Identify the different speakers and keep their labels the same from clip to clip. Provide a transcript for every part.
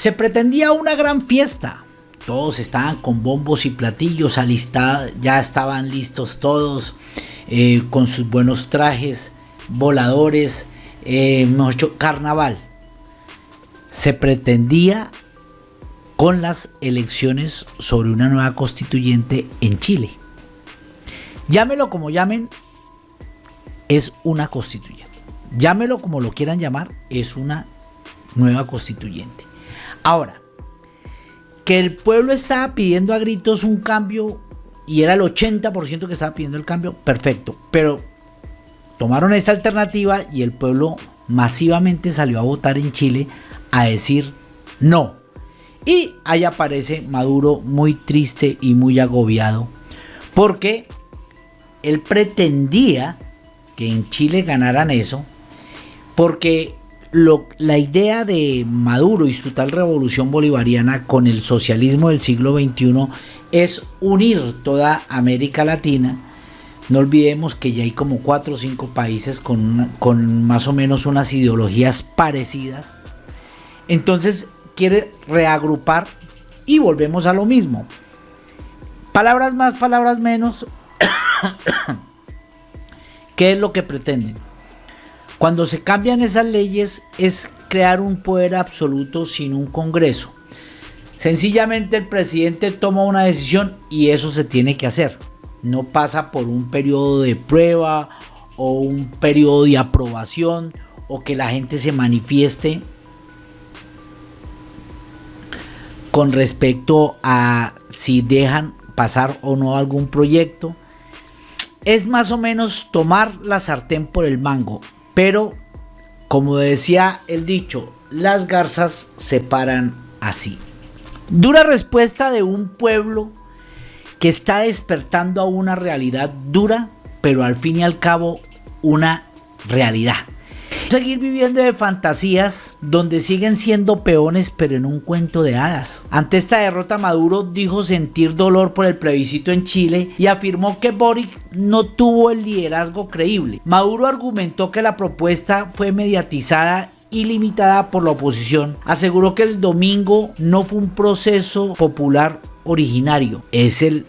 Speaker 1: Se pretendía una gran fiesta. Todos estaban con bombos y platillos alistados, ya estaban listos todos eh, con sus buenos trajes, voladores, eh, carnaval. Se pretendía con las elecciones sobre una nueva constituyente en Chile. Llámelo como llamen, es una constituyente. Llámelo como lo quieran llamar, es una nueva constituyente. Ahora, que el pueblo estaba pidiendo a gritos un cambio y era el 80% que estaba pidiendo el cambio, perfecto. Pero tomaron esta alternativa y el pueblo masivamente salió a votar en Chile a decir no. Y ahí aparece Maduro muy triste y muy agobiado porque él pretendía que en Chile ganaran eso porque la idea de Maduro y su tal revolución bolivariana con el socialismo del siglo XXI es unir toda América Latina. No olvidemos que ya hay como cuatro o cinco países con, con más o menos unas ideologías parecidas. Entonces quiere reagrupar y volvemos a lo mismo. Palabras más, palabras menos. ¿Qué es lo que pretenden? Cuando se cambian esas leyes es crear un poder absoluto sin un Congreso. Sencillamente el presidente toma una decisión y eso se tiene que hacer. No pasa por un periodo de prueba o un periodo de aprobación o que la gente se manifieste con respecto a si dejan pasar o no algún proyecto. Es más o menos tomar la sartén por el mango, pero como decía el dicho, las garzas se paran así. Dura respuesta de un pueblo que está despertando a una realidad dura, pero al fin y al cabo una realidad. Seguir viviendo de fantasías donde siguen siendo peones pero en un cuento de hadas. Ante esta derrota Maduro dijo sentir dolor por el plebiscito en Chile y afirmó que Boric no tuvo el liderazgo creíble. Maduro argumentó que la propuesta fue mediatizada y limitada por la oposición. Aseguró que el domingo no fue un proceso popular originario, es el,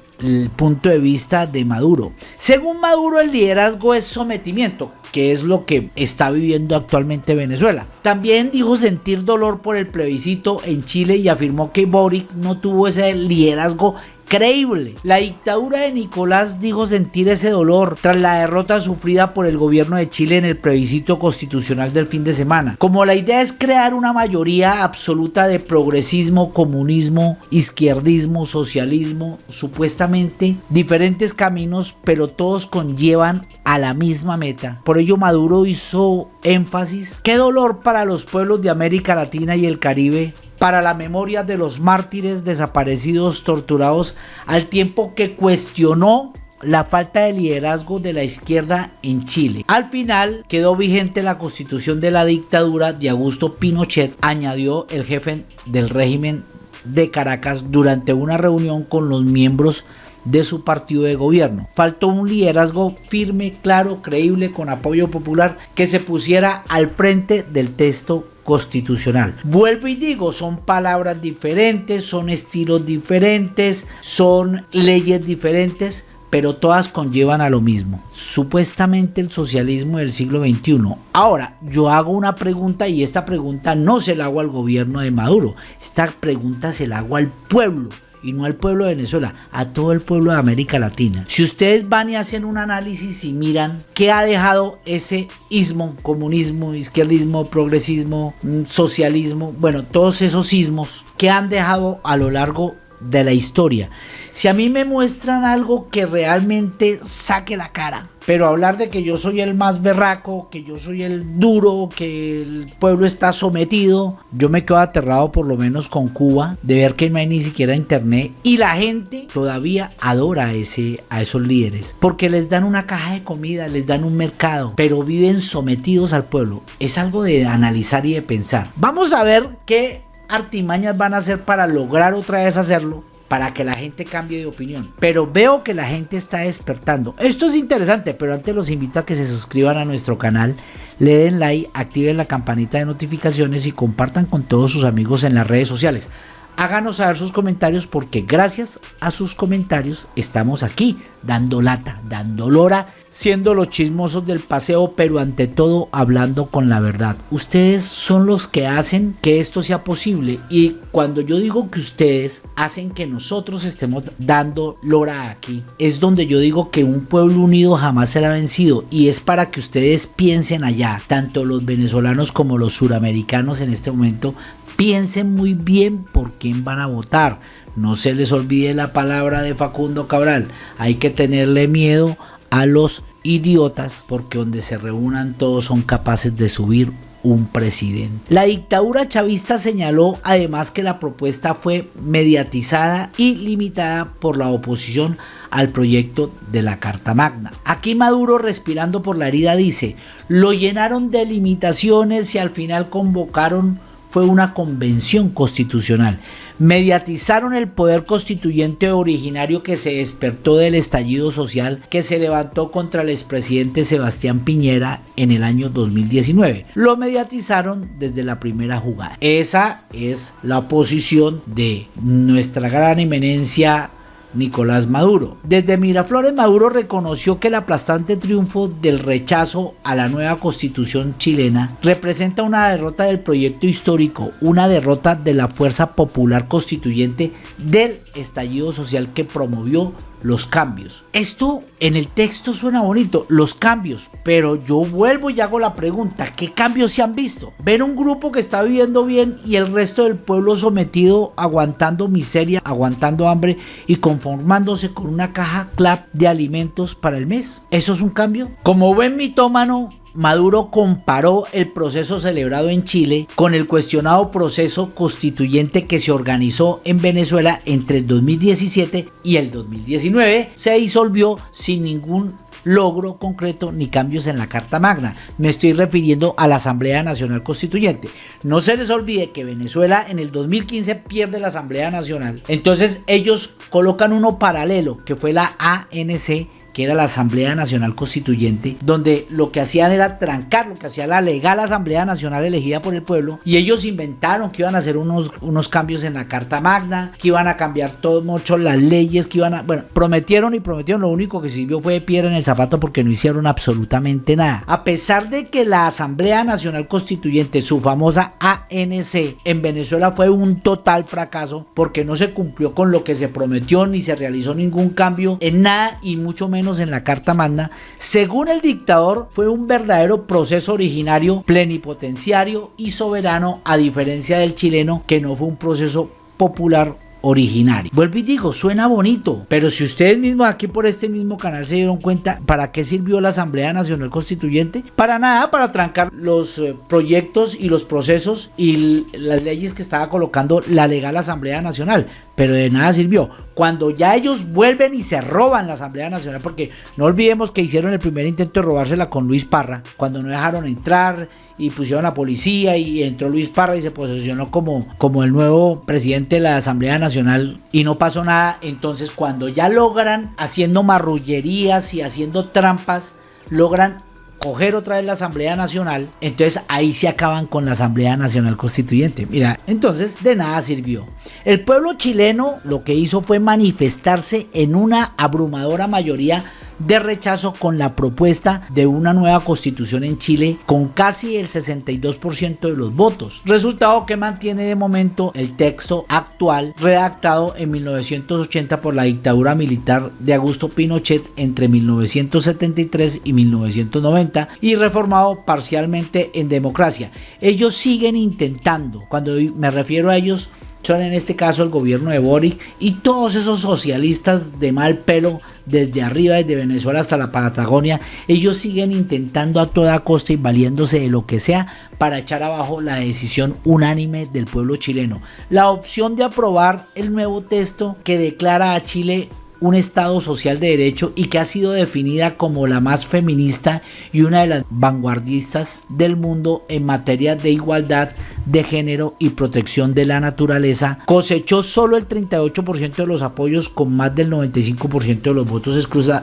Speaker 1: punto de vista de Maduro. Según Maduro, el liderazgo es sometimiento, que es lo que está viviendo actualmente Venezuela. También dijo sentir dolor por el plebiscito en Chile y afirmó que Boric no tuvo ese liderazgo creíble. La dictadura de Nicolás dijo sentir ese dolor tras la derrota sufrida por el gobierno de Chile en el plebiscito constitucional del fin de semana. Como la idea es crear una mayoría absoluta de progresismo, comunismo, izquierdismo, socialismo, supuestamente diferentes caminos, pero todos conllevan a la misma meta. Por ello Maduro hizo énfasis. Qué dolor para los pueblos de América Latina y el Caribe para la memoria de los mártires desaparecidos, torturados, al tiempo que cuestionó la falta de liderazgo de la izquierda en Chile. Al final quedó vigente la constitución de la dictadura de Augusto Pinochet, añadió el jefe del régimen de Caracas durante una reunión con los miembros de su partido de gobierno. Faltó un liderazgo firme, claro, creíble, con apoyo popular que se pusiera al frente del texto constitucional. Vuelvo y digo, son palabras diferentes, son estilos diferentes, son leyes diferentes, pero todas conllevan a lo mismo. Supuestamente el socialismo del siglo XXI. Ahora, yo hago una pregunta y esta pregunta no se la hago al gobierno de Maduro, esta pregunta se la hago al pueblo y no al pueblo de Venezuela, a todo el pueblo de América Latina. Si ustedes van y hacen un análisis y miran qué ha dejado ese ismo, comunismo, izquierdismo, progresismo, mm, socialismo, bueno, todos esos ismos que han dejado a lo largo de la historia. Si a mí me muestran algo que realmente saque la cara, pero hablar de que yo soy el más berraco, que yo soy el duro, que el pueblo está sometido, yo me quedo aterrado por lo menos con Cuba de ver que no hay ni siquiera internet y la gente todavía adora a, ese, a esos líderes porque les dan una caja de comida, les dan un mercado, pero viven sometidos al pueblo. Es algo de analizar y de pensar. Vamos a ver qué artimañas van a hacer para lograr otra vez hacerlo para que la gente cambie de opinión. Pero veo que la gente está despertando. Esto es interesante, pero antes los invito a que se suscriban a nuestro canal, le den like, activen la campanita de notificaciones y compartan con todos sus amigos en las redes sociales. Háganos saber sus comentarios porque gracias a sus comentarios estamos aquí dando lata, dando lora, siendo los chismosos del paseo, pero ante todo hablando con la verdad. Ustedes son los que hacen que esto sea posible y cuando yo digo que ustedes hacen que nosotros estemos dando lora aquí, es donde yo digo que un pueblo unido jamás será vencido y es para que ustedes piensen allá, tanto los venezolanos como los suramericanos en este momento, piensen muy bien por quién van a votar. No se les olvide la palabra de Facundo Cabral. Hay que tenerle miedo a los idiotas porque donde se reúnan todos son capaces de subir un presidente. La dictadura chavista señaló además que la propuesta fue mediatizada y limitada por la oposición al proyecto de la Carta Magna. Aquí Maduro respirando por la herida dice, lo llenaron de limitaciones y al final convocaron fue una convención constitucional. Mediatizaron el poder constituyente originario que se despertó del estallido social que se levantó contra el expresidente Sebastián Piñera en el año 2019. Lo mediatizaron desde la primera jugada. Esa es la posición de nuestra gran eminencia Nicolás Maduro. Desde Miraflores Maduro reconoció que el aplastante triunfo del rechazo a la nueva constitución chilena representa una derrota del proyecto histórico, una derrota de la fuerza popular constituyente del estallido social que promovió los cambios. Esto en el texto suena bonito, los cambios, pero yo vuelvo y hago la pregunta, ¿qué cambios se han visto? Ver un grupo que está viviendo bien y el resto del pueblo sometido, aguantando miseria, aguantando hambre y conformándose con una caja clap de alimentos para el mes. ¿Eso es un cambio? Como buen mitómano, Maduro comparó el proceso celebrado en Chile con el cuestionado proceso constituyente que se organizó en Venezuela entre el 2017 y el 2019. Se disolvió sin ningún logro concreto ni cambios en la Carta Magna. Me estoy refiriendo a la Asamblea Nacional Constituyente. No se les olvide que Venezuela en el 2015 pierde la Asamblea Nacional. Entonces ellos colocan uno paralelo que fue la ANC que era la Asamblea Nacional Constituyente, donde lo que hacían era trancar lo que hacía la legal Asamblea Nacional elegida por el pueblo, y ellos inventaron que iban a hacer unos, unos cambios en la Carta Magna, que iban a cambiar todo mucho las leyes, que iban a, bueno, prometieron y prometieron, lo único que sirvió fue de piedra en el zapato porque no hicieron absolutamente nada. A pesar de que la Asamblea Nacional Constituyente, su famosa ANC, en Venezuela fue un total fracaso porque no se cumplió con lo que se prometió ni se realizó ningún cambio en nada y mucho menos en la Carta Magna, según el dictador fue un verdadero proceso originario, plenipotenciario y soberano, a diferencia del chileno, que no fue un proceso popular originario. Vuelvo y digo, suena bonito, pero si ustedes mismos aquí por este mismo canal se dieron cuenta, ¿para qué sirvió la Asamblea Nacional Constituyente? Para nada, para trancar los eh, proyectos y los procesos y las leyes que estaba colocando la legal Asamblea Nacional, pero de nada sirvió. Cuando ya ellos vuelven y se roban la Asamblea Nacional, porque no olvidemos que hicieron el primer intento de robársela con Luis Parra, cuando no dejaron entrar y pusieron a policía y entró Luis Parra y se posicionó como, como el nuevo presidente de la Asamblea Nacional y no pasó nada. Entonces cuando ya logran, haciendo marrullerías y haciendo trampas, logran coger otra vez la Asamblea Nacional, entonces ahí se acaban con la Asamblea Nacional Constituyente. Mira, entonces de nada sirvió. El pueblo chileno lo que hizo fue manifestarse en una abrumadora mayoría de rechazo con la propuesta de una nueva constitución en Chile con casi el 62% de los votos. Resultado que mantiene de momento el texto actual redactado en 1980 por la dictadura militar de Augusto Pinochet entre 1973 y 1990 y reformado parcialmente en democracia. Ellos siguen intentando, cuando me refiero a ellos, son en este caso el gobierno de Boric y todos esos socialistas de mal pelo desde arriba, desde Venezuela hasta la Patagonia, ellos siguen intentando a toda costa y valiéndose de lo que sea para echar abajo la decisión unánime del pueblo chileno. La opción de aprobar el nuevo texto que declara a Chile un Estado social de derecho y que ha sido definida como la más feminista y una de las vanguardistas del mundo en materia de igualdad de género y protección de la naturaleza, cosechó solo el 38% de los apoyos con más del 95% de los votos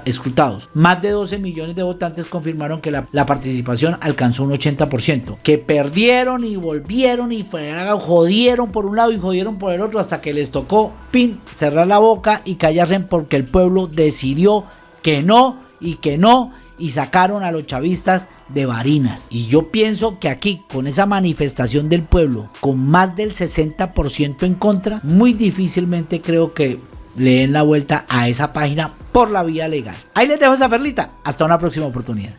Speaker 1: escrutados. Más de 12 millones de votantes confirmaron que la, participación alcanzó un 80%, que perdieron y volvieron y jodieron por un lado y jodieron por el otro hasta que les tocó, pin, cerrar la boca y callarse porque el pueblo decidió que no y que no y sacaron a los chavistas de Barinas. Y yo pienso que aquí, con esa manifestación del pueblo, con más del 60% en contra, muy difícilmente creo que le den la vuelta a esa página por la vía legal. Ahí les dejo esa perlita. Hasta una próxima oportunidad.